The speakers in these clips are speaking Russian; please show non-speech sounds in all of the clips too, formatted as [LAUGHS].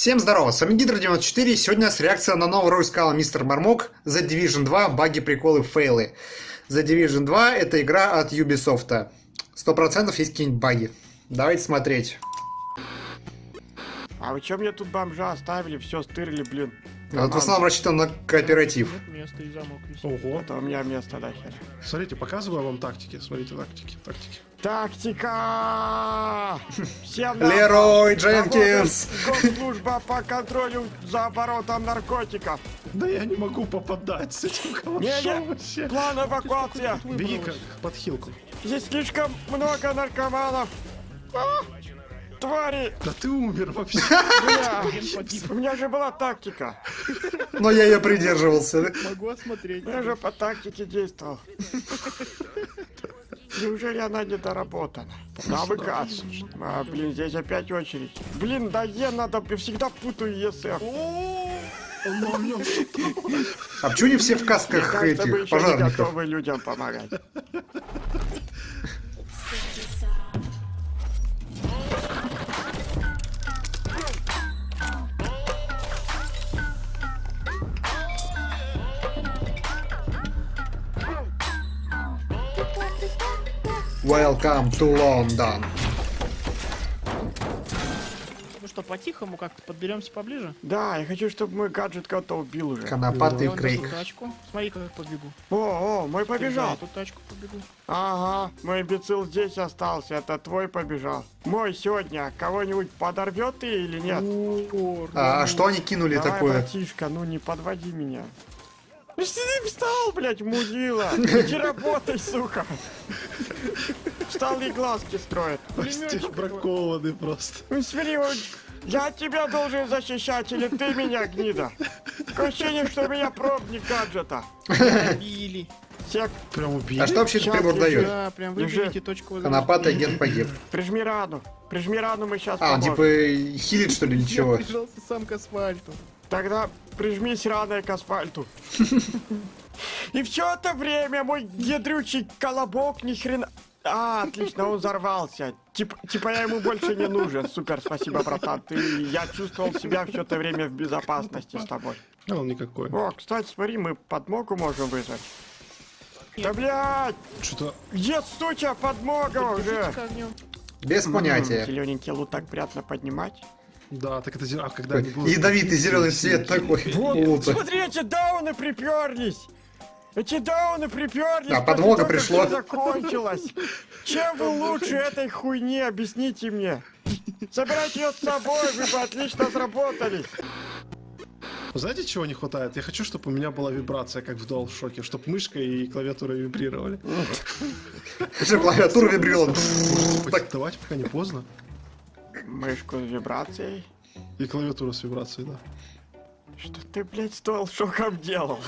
Всем здорово, с вами Гидро94, сегодня нас реакция на новую роль сказал Мистер Мармок The Division 2, баги, приколы, фейлы. The Division 2 это игра от Ubisoft. Сто процентов есть какие-нибудь баги. Давайте смотреть. А вы чё мне тут бомжа оставили, все стырили, блин? Вот в основном рассчитан на кооператив. Ого. Это у меня место нахер. Смотрите, показываю вам тактики. Смотрите, тактики, тактики. Тактика! Всем Лерой! Дженкинс! Госслужба по контролю за оборотом наркотиков. Да я не могу попадать с этим калашом вообще. План эвакуация. Беги как под хилку. Здесь слишком много наркоманов. А, Твари! Да ты умер вообще. У меня же была тактика. Но я ее придерживался. Могу осмотреть. Я же по тактике действовал. Неужели она не доработана? На выказ. А, блин, здесь опять очередь. Блин, да Е надо, я всегда путаю ЕСФ. А почему не все в касках этих пожарников? готовы людям помогать. Welcome to London. Ну что, по-тихому как-то подберемся поближе? Да, я хочу, чтобы мой гаджет кого-то убил уже. Конопатый Я крейг. тачку. Смотри, как я побегу. О, о, мой побежал. эту тачку побегу. Ага, мой имбецил здесь остался, это твой побежал. Мой сегодня кого-нибудь подорвет ты или нет? О, А, а что они кинули Давай, такое? братишка, ну не подводи меня. Что ты встал, блядь, мудила? Иди работай, сука. Встал и глазки строит. Стих бракованный просто. Ну смотри, я тебя должен защищать, или ты меня, гнида? Такое ощущение, что меня пробник гаджета. Били. Сек, Прям убили. А что вообще Щас прибор я дает? Да, прям выберите точку возрождения. Конопатый агент погиб. прижми рану. Прижми рану, мы сейчас А, он поможем. типа хилит что ли, Я ничего? прижался сам к асфальту. Тогда прижмись раной к асфальту. [LAUGHS] И все это время мой ядрючий колобок ни хрена... А, отлично, он взорвался. Тип, типа я ему больше не нужен. Супер, спасибо, братан. Ты, я чувствовал себя все это время в безопасности с тобой. А он никакой. О, кстати, смотри, мы подмогу можем вызвать. Да блядь! Что-то... Где, суча, подмога уже? Без понятия. Зелененький лут так приятно поднимать. Да, так это... зе- А когда они будут... Ядовитый зеленый цвет такой. Вот, смотри, эти дауны приперлись! Эти дауны приперлись! После подмога всё закончилось! Чем вы лучше этой хуйни, объясните мне! Забирайте ее с собой, вы бы отлично сработались! Знаете, чего не хватает? Я хочу, чтобы у меня была вибрация, как в DualShock, чтобы мышка и клавиатура вибрировали. Клавиатура вибрировала. Так, Давайте, пока не поздно. Мышку с вибрацией. И клавиатура с вибрацией, да. Что ты, блядь, с шоком делал?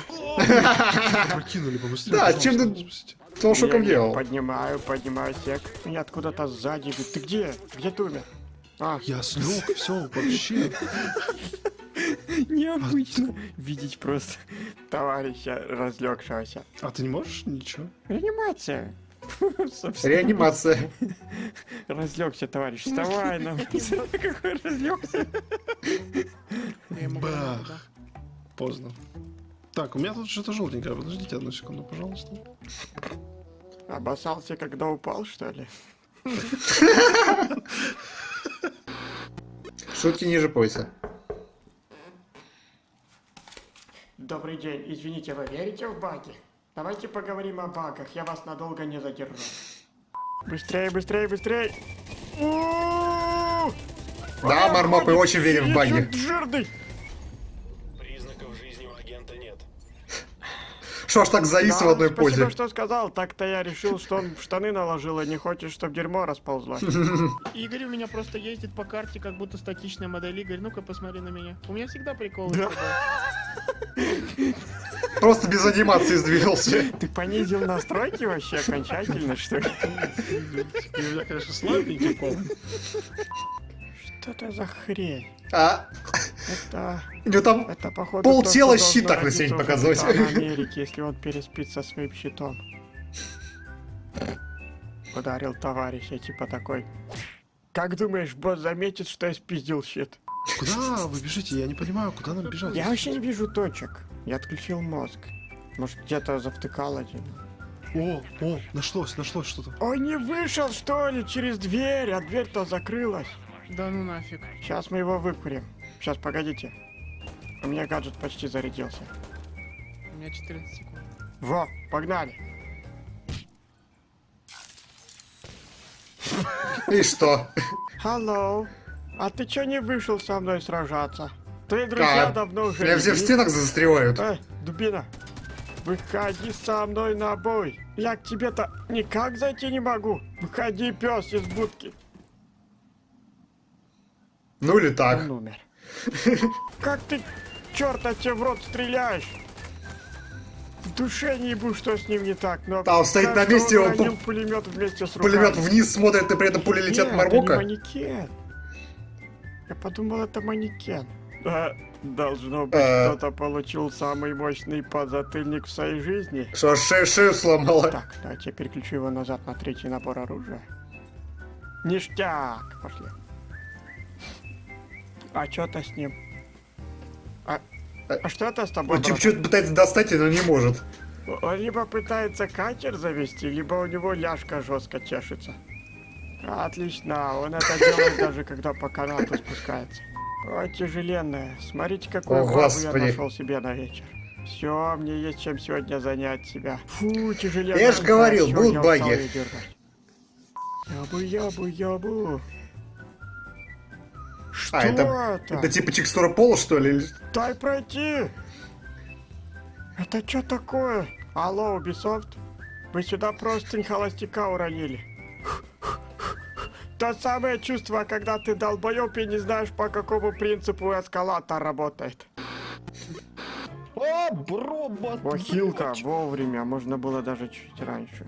Прокинули побыстрее. Да, чем ты- спасите. Кто шоком Я- я делал? Поднимаю, поднимаю сек. Меня откуда-то сзади. Ты где? Где ты умер? А, Я слег, все, вообще. необычно видеть просто товарища разлегшегося. А ты не можешь ничего? Реанимация. [LAUGHS] Реанимация. Разлегся, товарищ. Вставай, нам. [LAUGHS] Какой разлегся. Могу, Бах. Поздно. Так, у меня тут что-то желтенькое. Подождите одну секунду, пожалуйста. Обоссался, когда упал, что ли? Шутки ниже пояса. Добрый день. Извините, вы верите в баги? Давайте поговорим о багах. Я вас надолго не задержу. Быстрее, быстрее, быстрее. Да, Мармок, мы очень верим в баги. жирный. Признаков жизни у агента нет. Что ж так завис в Да, одной спасибо, позе? что сказал. Так-то я решил, что он в штаны наложил, и не хочет, чтобы дерьмо расползлось. [LAUGHS] Игорь у меня просто ездит по карте, как будто статичная модель. Игорь, ну-ка посмотри на меня. У меня всегда приколы. Да. [LAUGHS] Просто без анимации сдвинулся. Ты понизил настройки вообще окончательно, что ли? И у меня, конечно, слабенький пол. Что это за хрень? А, Это... у него там Это, походу, Пол то, тела щит так на у показывать. Америки, если он переспит со своим щитом. Ударил товарища, типа такой. Как думаешь, босс заметит, что я спиздил щит? Куда вы бежите? Я не понимаю, куда нам бежать? Я вообще не вижу точек. Я отключил мозг. Может, где-то завтыкал один. О, о, нашлось, нашлось что-то. Он не вышел, что ли, через дверь, а дверь-то закрылась. Да ну нафиг. Сейчас мы его выкурим. Сейчас, погодите. У меня гаджет почти зарядился. У меня 14 секунд. Во, погнали. И что? Hello. А ты чё не вышел со мной сражаться? Твои друзья Как? давно уже... Меня все в стенах застревают. Эй, дубина. Выходи со мной на бой. Я к тебе-то никак зайти не могу. Выходи, пес, из будки. Ну или так. Он умер. [LAUGHS] Как ты, черта тебе в рот стреляешь? В душе не ебу, что с ним не так, но... Он стоит на месте, он уронил пулемет вместе с руками. Пулемет вниз смотрит, и при этом пули летят в это не Мармока. манекен. Я подумал, это манекен. Да, должно быть, Э. кто-то получил самый мощный подзатыльник в своей жизни. Что, шею, сломала? Так, давайте я переключу его назад на третий набор оружия. Ништяк! Пошли. А что-то с ним? А, а что это с тобой, Он что-то пытается достать, но не может. Он либо пытается катер завести, либо у него ляжка жестко чешется. Отлично, он это делает [LAUGHS] даже когда по канату спускается. О, тяжеленная. Смотрите, какую О, бабу я нашел себе на вечер. Все, мне есть чем сегодня занять себя. Фу, тяжеленная. Я ж говорил, будут баги. её держать. Ябу, ябу, ябу. Что А, это- это? Это типа текстура пола, что ли? Дай пройти! Это что такое? Алло, Ubisoft? Вы сюда простынь холостяка уронили. То самое чувство, когда ты долбоёб и не знаешь, по какому принципу эскалатор работает. О, бробот! Охилка, вовремя, можно было даже чуть раньше.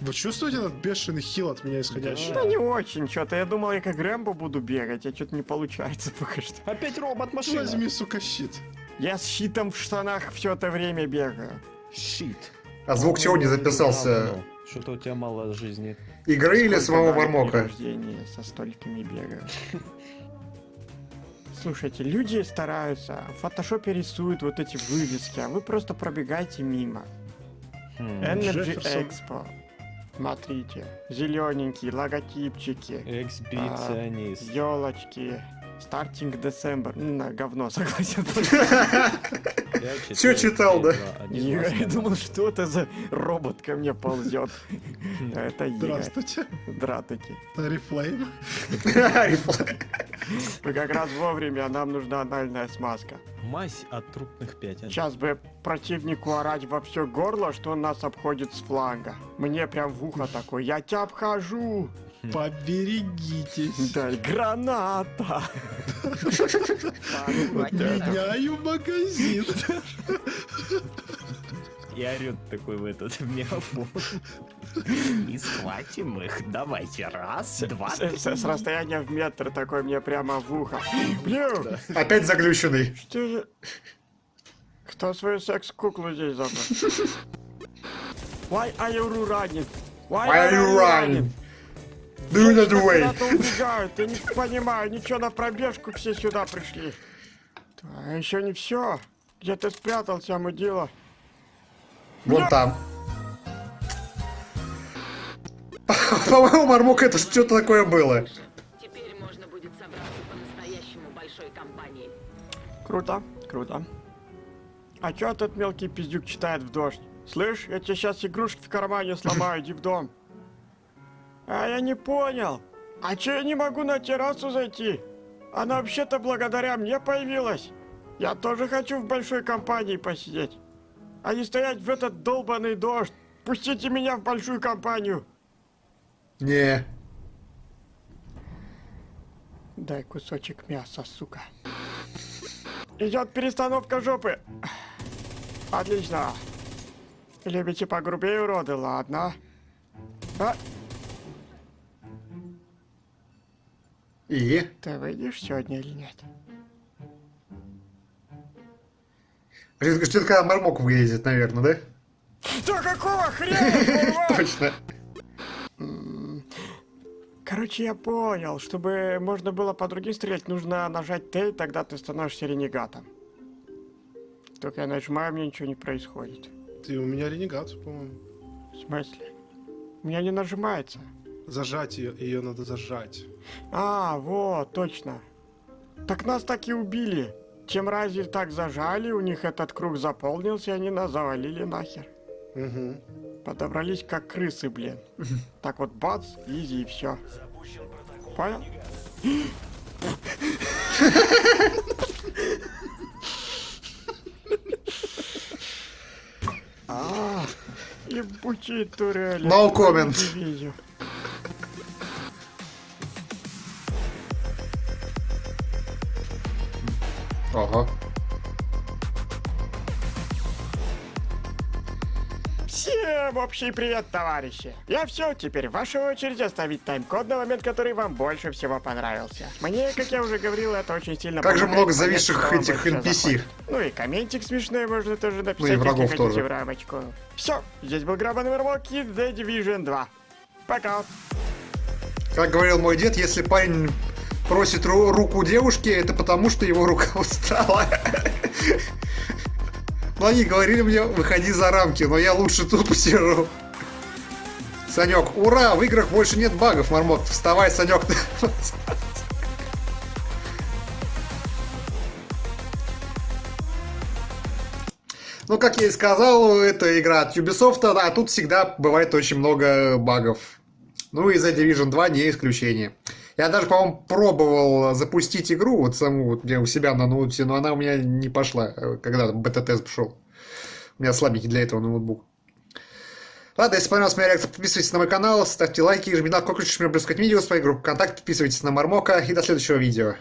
Вы чувствуете этот бешеный хил от меня исходящий? Да не очень, что-то. Я думал, я как Рэмбо буду бегать, а что-то не получается [LAUGHS] пока что. Опять робот машина. Возьми, сука, щит. Я с щитом в штанах все это время бегаю. Щит. А звук чего не записался? Что-то у тебя мало жизни. Игры или Сколько самого при Мармока? рождении со столькими бегаю. Слушайте, люди стараются, в фотошопе рисуют вот эти вывески, а вы просто пробегаете мимо. Хм. Energy Джефферсон. Expo. Смотрите, зелененькие логотипчики, Эксбиционист. елочки. Стартинг December. М, На говно, [LAUGHS] согласен. [LAUGHS] Я Чё читал, да? Я думал, что это за робот ко мне ползет. Это Игорь. Здравствуйте. Здравствуйте. Арифлейм. Вы [LAUGHS] как раз вовремя, нам нужна анальная смазка. Мазь от трупных пятен. Сейчас бы противнику орать во все горло, что он нас обходит с фланга. Мне прям в ухо такой, я тебя обхожу. Поберегитесь. Дай граната. Меняю магазин. И орет такой в этот [LAUGHS] мегафон. И схватим их. Давайте. Раз, два, С, три. с- расстояния в метр такой мне прямо в ухо. Блин, Опять заглюченный. что же... Кто свою секс-куклу здесь забыл? Why are you running? Why are you running? Do not wait. я не понимаю, ничего на пробежку все сюда пришли. А еще не все. Где ты спрятался, мудила? Вон там. По-моему, Мармок это что-то такое было. Теперь можно будет собраться по-настоящему большой компанией. Круто, круто. А чё этот мелкий пиздюк читает в дождь? Слышь, я тебе сейчас игрушки в кармане сломаю, иди в дом. А я не понял. А чё я не могу на террасу зайти? Она вообще-то благодаря мне появилась. Я тоже хочу в большой компании посидеть. А не стоять в этот долбанный дождь. Пустите меня в большую компанию. Не. Дай кусочек мяса, сука. Идет перестановка жопы. Отлично. Любите погрубее, уроды, ладно. А, И? ты выйдешь сегодня или нет? Ждет, когда Мармок выедет, наверное, да? Да какого хрена? [LAUGHS] Точно. Короче, я понял, чтобы можно было по другим стрелять, нужно нажать Т, и тогда ты становишься ренегатом. Только я нажимаю, мне ничего не происходит. Ты у меня ренегат, по-моему. В смысле? У меня не нажимается. Зажать ее, ее надо зажать. А, вот, точно. Так нас так и убили. Чем рази так зажали, у них этот круг заполнился, и они нас завалили нахер. Угу. Подобрались как крысы, блин. [LAUGHS] Так вот, бац, изи и все. Понял? [LAUGHS] А, ебучие турели. No comment. Общий привет, товарищи! Я все, теперь ваша очередь оставить тайм-код на момент, который вам больше всего понравился. Мне, как я уже говорил, это очень сильно Как же много зависших этих NPC. Ну и комментик смешной можно тоже написать, Ну и врагов если хотите тоже. в рамочку. Все, здесь был Грабан Вермок и The Division 2. Пока! Как говорил мой дед, если парень просит ру- руку девушки, это потому, что его рука устала. [LAUGHS] Но они говорили мне, выходи за рамки, но я лучше тут посижу. Санек, ура, в играх больше нет багов, Мармок. Вставай, Санек. Ну, как я и сказал, это игра от Ubisoft, а тут всегда бывает очень много багов. Ну и The Division 2 не исключение. Я даже, по-моему, пробовал запустить игру, вот саму, вот где у себя на ноуте, но она у меня не пошла, э, когда бета-тест пошел. У меня слабенький для этого ноутбук. Ладно, если понравилась моя реакция, подписывайтесь на мой канал, ставьте лайки, жмите на колокольчик, чтобы не пропускать видео, своей группы ВКонтакте, подписывайтесь на Мармока и до следующего видео.